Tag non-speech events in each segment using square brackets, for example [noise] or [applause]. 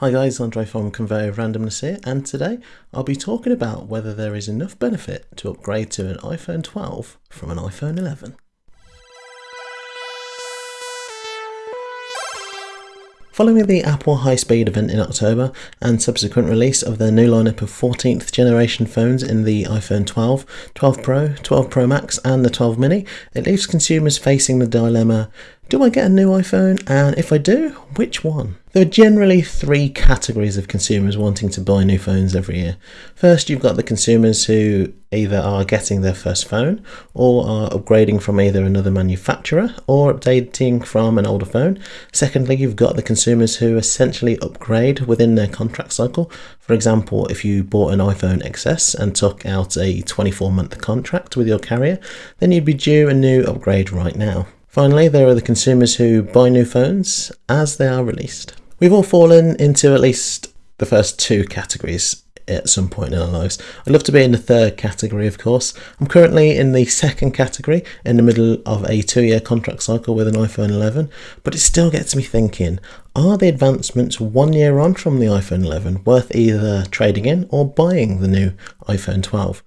Hi guys, Andre from Conveyor of Randomness here, and today I'll be talking about whether there is enough benefit to upgrade to an iPhone 12 from an iPhone 11. Following the Apple High Speed event in October and subsequent release of their new lineup of 14th generation phones in the iPhone 12, 12 Pro, 12 Pro Max, and the 12 Mini, it leaves consumers facing the dilemma do I get a new iPhone? And if I do, which one? There are generally three categories of consumers wanting to buy new phones every year. First, you've got the consumers who either are getting their first phone or are upgrading from either another manufacturer or updating from an older phone. Secondly, you've got the consumers who essentially upgrade within their contract cycle. For example, if you bought an iPhone XS and took out a 24 month contract with your carrier, then you'd be due a new upgrade right now. Finally, there are the consumers who buy new phones as they are released. We've all fallen into at least the first two categories at some point in our lives. I'd love to be in the third category, of course. I'm currently in the second category in the middle of a two year contract cycle with an iPhone 11, but it still gets me thinking are the advancements one year on from the iPhone 11 worth either trading in or buying the new iPhone 12?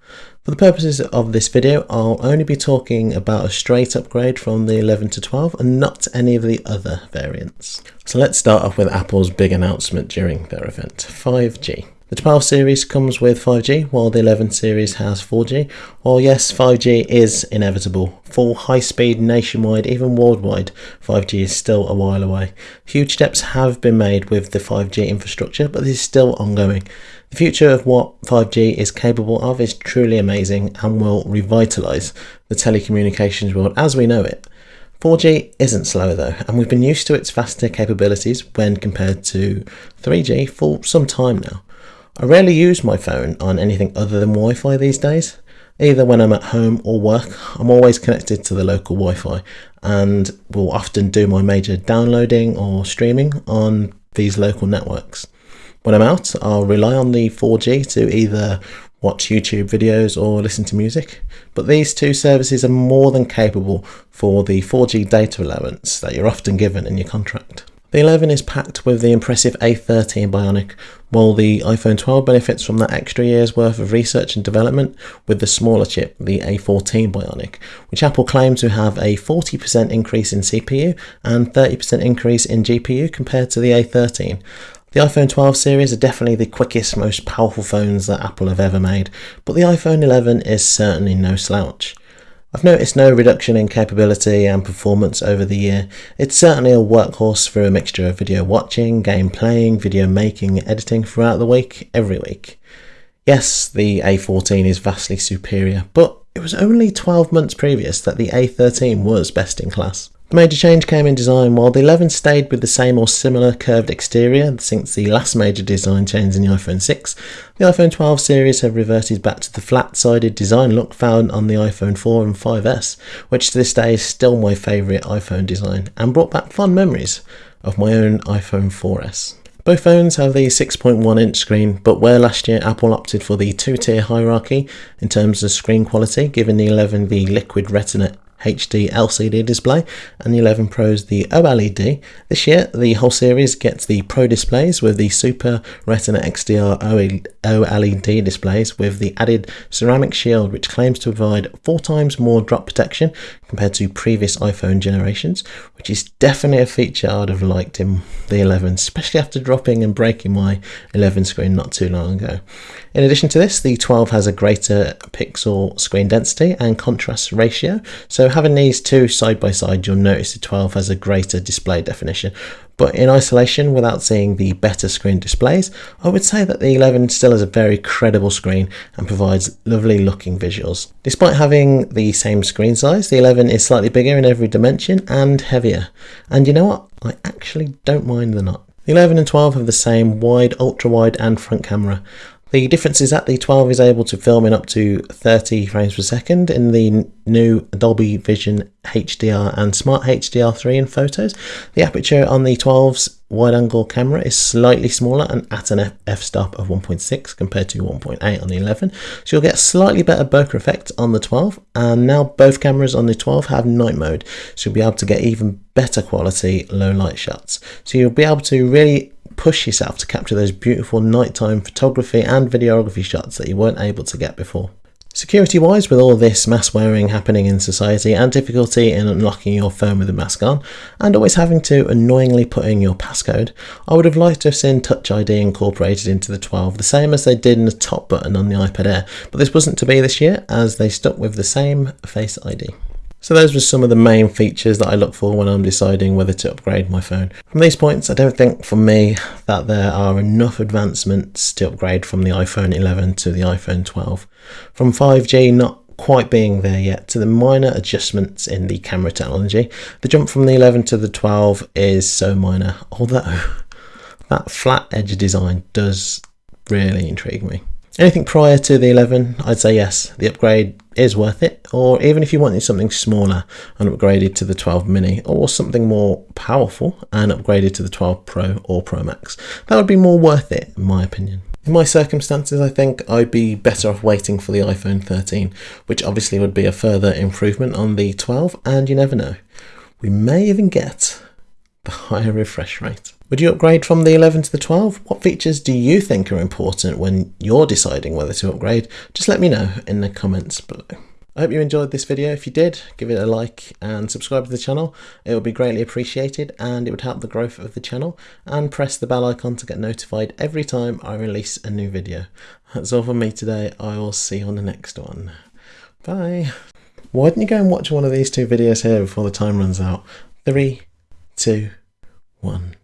For the purposes of this video, I'll only be talking about a straight upgrade from the 11 to 12 and not any of the other variants. So let's start off with Apple's big announcement during their event, 5G. The 12 series comes with 5G, while the 11 series has 4G. While yes, 5G is inevitable, full high speed nationwide, even worldwide, 5G is still a while away. Huge steps have been made with the 5G infrastructure, but this is still ongoing. The future of what 5G is capable of is truly amazing and will revitalise the telecommunications world as we know it. 4G isn't slow though, and we've been used to its faster capabilities when compared to 3G for some time now. I rarely use my phone on anything other than Wi Fi these days. Either when I'm at home or work, I'm always connected to the local Wi Fi and will often do my major downloading or streaming on these local networks. When I'm out, I'll rely on the 4G to either watch YouTube videos or listen to music, but these two services are more than capable for the 4G data allowance that you're often given in your contract. The 11 is packed with the impressive A13 Bionic, while the iPhone 12 benefits from that extra year's worth of research and development with the smaller chip, the A14 Bionic, which Apple claims to have a 40% increase in CPU and 30% increase in GPU compared to the A13. The iPhone 12 series are definitely the quickest, most powerful phones that Apple have ever made, but the iPhone 11 is certainly no slouch. I've noticed no reduction in capability and performance over the year. It's certainly a workhorse for a mixture of video watching, game playing, video making, editing throughout the week, every week. Yes, the A14 is vastly superior, but it was only 12 months previous that the A13 was best in class. The major change came in design while the 11 stayed with the same or similar curved exterior since the last major design change in the iPhone 6. The iPhone 12 series have reverted back to the flat-sided design look found on the iPhone 4 and 5S, which to this day is still my favourite iPhone design and brought back fond memories of my own iPhone 4S. Both phones have the 6.1 inch screen, but where last year Apple opted for the two tier hierarchy in terms of screen quality, giving the 11 the liquid retina HD LCD display and the 11 Pro's the OLED. This year, the whole series gets the Pro displays with the Super Retina XDR OLED displays with the added ceramic shield, which claims to provide four times more drop protection compared to previous iPhone generations, which is definitely a feature I'd have liked in the 11, especially after dropping and breaking my 11 screen not too long ago. In addition to this, the 12 has a greater pixel screen density and contrast ratio, so having these two side by side, you'll notice the 12 has a greater display definition. But in isolation, without seeing the better screen displays, I would say that the 11 still has a very credible screen and provides lovely looking visuals. Despite having the same screen size, the 11 is slightly bigger in every dimension and heavier. And you know what? I actually don't mind the not. The 11 and 12 have the same wide, ultra wide, and front camera. The difference is that the 12 is able to film in up to 30 frames per second in the new Dolby Vision HDR and Smart HDR3 in photos. The aperture on the 12's wide angle camera is slightly smaller and at an f-stop of 1.6 compared to 1.8 on the 11 so you'll get slightly better bokeh effect on the 12 and now both cameras on the 12 have night mode so you'll be able to get even better quality low light shots so you'll be able to really push yourself to capture those beautiful nighttime photography and videography shots that you weren't able to get before. Security wise, with all this mask wearing happening in society and difficulty in unlocking your phone with a mask on, and always having to annoyingly put in your passcode, I would have liked to have seen Touch ID incorporated into the 12, the same as they did in the top button on the iPad Air, but this wasn't to be this year as they stuck with the same Face ID. So those were some of the main features that I look for when I'm deciding whether to upgrade my phone. From these points, I don't think for me that there are enough advancements to upgrade from the iPhone 11 to the iPhone 12. From 5G not quite being there yet to the minor adjustments in the camera technology, the jump from the 11 to the 12 is so minor, although [laughs] that flat edge design does really intrigue me. Anything prior to the 11, I'd say yes, the upgrade is worth it. Or even if you wanted something smaller and upgraded to the 12 mini, or something more powerful and upgraded to the 12 Pro or Pro Max, that would be more worth it, in my opinion. In my circumstances, I think I'd be better off waiting for the iPhone 13, which obviously would be a further improvement on the 12, and you never know. We may even get [laughs] the higher refresh rate. Would you upgrade from the 11 to the 12? What features do you think are important when you're deciding whether to upgrade? Just let me know in the comments below. I hope you enjoyed this video. If you did, give it a like and subscribe to the channel. It would be greatly appreciated and it would help the growth of the channel. And press the bell icon to get notified every time I release a new video. That's all from me today. I will see you on the next one. Bye. Why don't you go and watch one of these two videos here before the time runs out? Three, two, one.